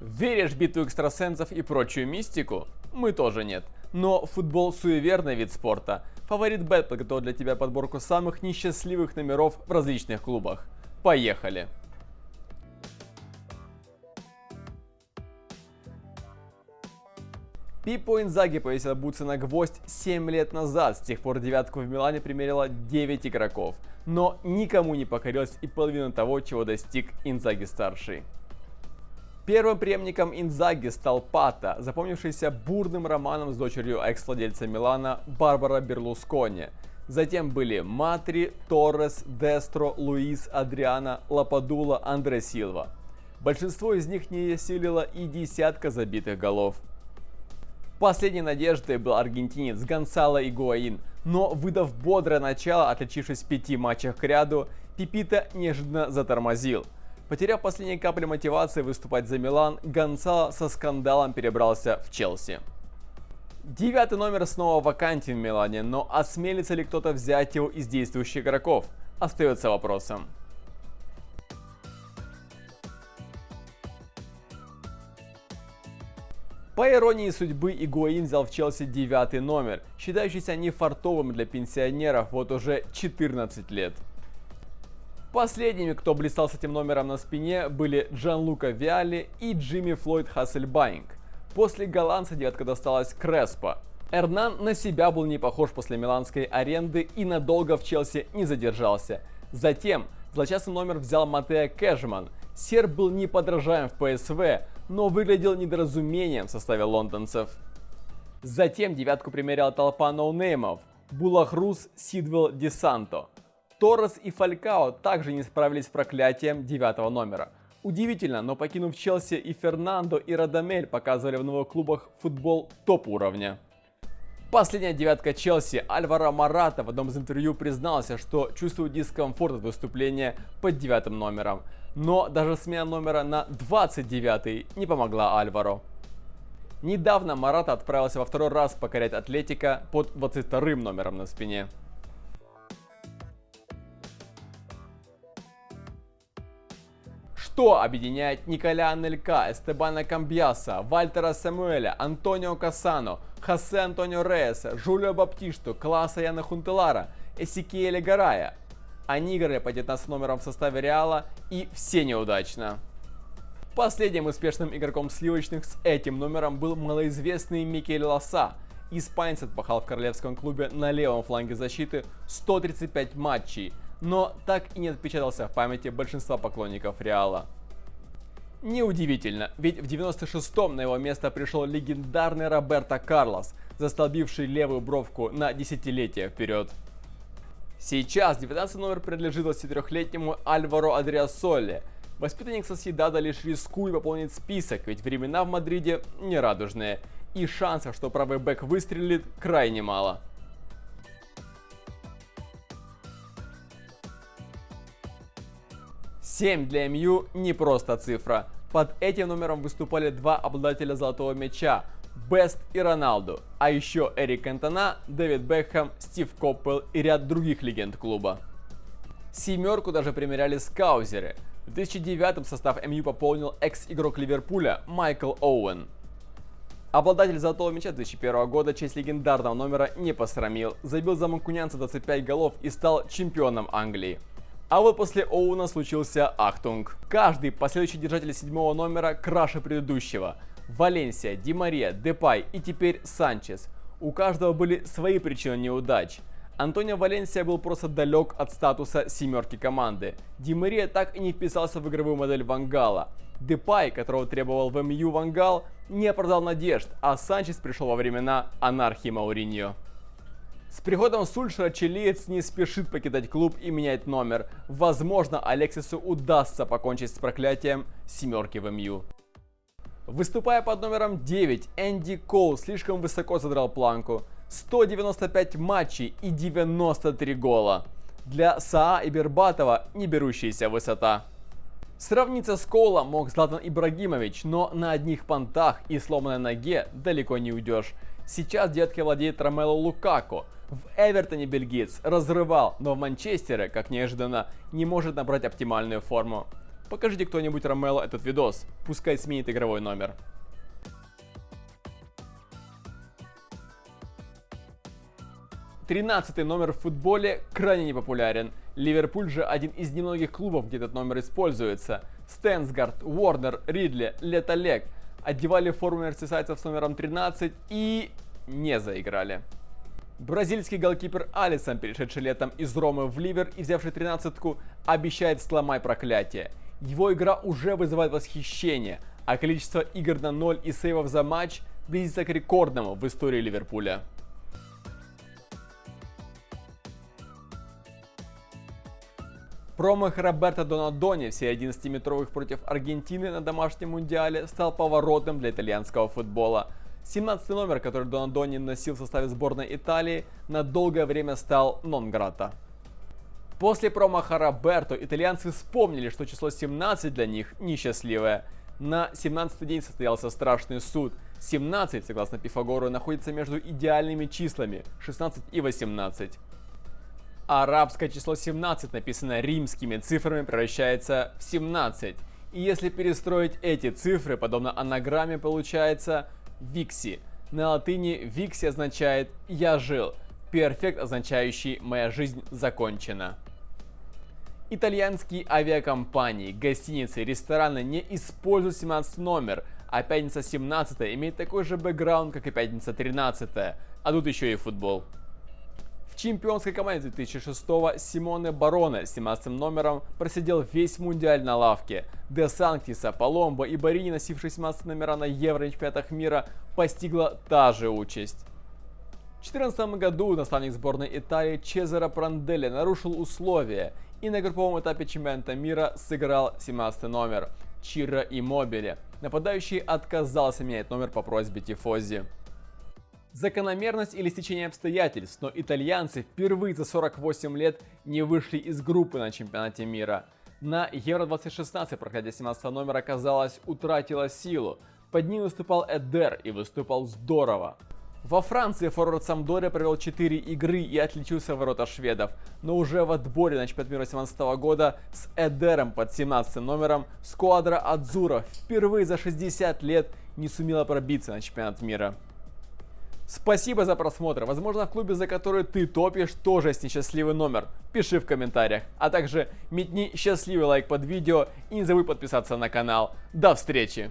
Веришь в битву экстрасенсов и прочую мистику? Мы тоже нет. Но футбол суеверный вид спорта. Фаворит Бет подготовил для тебя подборку самых несчастливых номеров в различных клубах. Поехали! Пипо Инзаги повесил бутсы на гвоздь 7 лет назад. С тех пор девятку в Милане примерило 9 игроков. Но никому не покорилась и половина того, чего достиг Инзаги-старший. Первым преемником Инзаги стал Пата, запомнившийся бурным романом с дочерью экс-владельца Милана Барбара Берлускони. Затем были Матри, Торрес, Дестро, Луис, Адриана, Лападула, Андре Силва. Большинство из них не осилило и десятка забитых голов. Последней надеждой был аргентинец Гонсало Игуаин, но выдав бодрое начало, отличившись в пяти матчах к ряду, Пипита неожиданно затормозил – Потеряв последние капли мотивации выступать за Милан, Гонсало со скандалом перебрался в Челси. Девятый номер снова вакантен в Милане, но осмелится ли кто-то взять его из действующих игроков, остается вопросом. По иронии судьбы, Игуаин взял в Челси девятый номер, считающийся нефартовым для пенсионеров вот уже 14 лет. Последними, кто блистал с этим номером на спине, были Джан Лука Виали и Джимми Флойд Хассельбайнк. После голландца девятка досталась Креспо. Эрнан на себя был не похож после миланской аренды и надолго в Челси не задержался. Затем злосчастный номер взял Матея Кежман. Серб был неподражаем в ПСВ, но выглядел недоразумением в составе лондонцев. Затем девятку примеряла толпа ноунеймов. Булахрус Сидвелл Десанто. Торрес и Фалькао также не справились с проклятием девятого номера. Удивительно, но покинув Челси и Фернандо и Радамель показывали в новых клубах футбол топ уровня. Последняя девятка Челси Альвара Марата в одном из интервью признался, что чувствует дискомфорт от выступления под девятым номером. Но даже смена номера на 29 не помогла Альваро. Недавно Марата отправился во второй раз покорять Атлетика под 22 номером на спине. Что объединяет Николя Анелька, Эстебана Камбьяса, Вальтера Самуэля, Антонио Кассано, Хосе Антонио Рейеса, Жулио Баптишту, Класса Яна Хунтелара, Эсикиэля Гарая? Они играли по 19 номерам в составе Реала и все неудачно. Последним успешным игроком сливочных с этим номером был малоизвестный Микель Лоса. Испанец отпахал в королевском клубе на левом фланге защиты 135 матчей, но так и не отпечатался в памяти большинства поклонников Реала. Неудивительно, ведь в 96-м на его место пришел легендарный Роберто Карлос, застолбивший левую бровку на десятилетия вперед. Сейчас 19 номер принадлежит 23-летнему Альваро Адриасоле. Воспитанник Соседада лишь рискует пополнить список, ведь времена в Мадриде нерадужные, и шансов, что правый бэк выстрелит, крайне мало. 7 для МЮ не просто цифра. Под этим номером выступали два обладателя золотого мяча Бест и Роналду, а еще Эрик Кантона, Дэвид Бекхэм, Стив Коппел и ряд других легенд клуба. Семерку даже примеряли скаузеры. В 2009 состав МЮ пополнил экс-игрок Ливерпуля Майкл Оуэн. Обладатель золотого мяча 2001 года честь легендарного номера не посрамил, забил за манкунианцев 25 голов и стал чемпионом Англии. А вот после Оуэна случился Ахтунг. Каждый последующий держатель седьмого номера краше предыдущего. Валенсия, Ди Мария, Депай и теперь Санчес. У каждого были свои причины неудач. Антонио Валенсия был просто далек от статуса семерки команды. Ди Мария так и не вписался в игровую модель Вангала. Депай, которого требовал в МЮ Вангал, не оправдал надежд, а Санчес пришел во времена анархии Мауриньо. С приходом Сульшера чилиец не спешит покидать клуб и менять номер. Возможно, Алексису удастся покончить с проклятием семерки в МЮ. Выступая под номером 9, Энди Коул слишком высоко задрал планку. 195 матчей и 93 гола. Для Саа и Бербатова не берущаяся высота. Сравниться с Коулом мог Златан Ибрагимович, но на одних понтах и сломанной ноге далеко не уйдешь. Сейчас детки владеет Ромело Лукако. В Эвертоне бельгиец разрывал, но в Манчестере, как неожиданно, не может набрать оптимальную форму. Покажите кто-нибудь Ромело этот видос, пускай сменит игровой номер. 13 номер в футболе крайне непопулярен. Ливерпуль же один из немногих клубов, где этот номер используется. Стэнсгард, Уорнер, Ридли, Летолег одевали форму мерсисайцев с номером 13 и не заиграли. Бразильский голкипер Алисон, перешедший летом из Ромы в Ливер и взявший тринадцатку, обещает сломать проклятие. Его игра уже вызывает восхищение, а количество игр на 0 и сейвов за матч близится к рекордному в истории Ливерпуля. Промах Роберто Донадони в серии 11-метровых против Аргентины на домашнем мундиале стал поворотным для итальянского футбола. 17 номер, который Донадони носил в составе сборной Италии, на долгое время стал нон-грата. После промаха Роберто итальянцы вспомнили, что число 17 для них несчастливое. На 17 день состоялся страшный суд. 17, согласно Пифагору, находится между идеальными числами 16 и 18 арабское число 17, написанное римскими цифрами, превращается в 17. И если перестроить эти цифры, подобно анаграмме, получается викси. На латыни викси означает «я жил», перфект означающий «моя жизнь закончена». Итальянские авиакомпании, гостиницы, рестораны не используют 17 номер, а пятница 17 имеет такой же бэкграунд, как и пятница 13, а тут еще и футбол чемпионской команде 2006-го Симоне Бароне с 17 номером просидел весь мундиаль на лавке. Де Санктиса, Паломбо и Барини, носившие 17 номера на Евро и чемпионатах мира, постигла та же участь. В 2014 году наставник сборной Италии Чезаро Пранделли нарушил условия и на групповом этапе чемпионата мира сыграл 17 номер Чиро Иммобили. Нападающий отказался менять номер по просьбе Тифози. Закономерность или стечение обстоятельств, но итальянцы впервые за 48 лет не вышли из группы на чемпионате мира. На Евро-2016 проходя 17 номера, казалось, утратила силу. Под ним выступал Эдер и выступал здорово. Во Франции форвард Самдория провел 4 игры и отличился в ворота шведов, но уже в отборе на чемпионат мира 2017 года с Эдером под 17 номером сквадра Адзура впервые за 60 лет не сумела пробиться на чемпионат мира. Спасибо за просмотр. Возможно, в клубе, за который ты топишь, тоже есть несчастливый номер. Пиши в комментариях. А также метни счастливый лайк под видео и не забудь подписаться на канал. До встречи!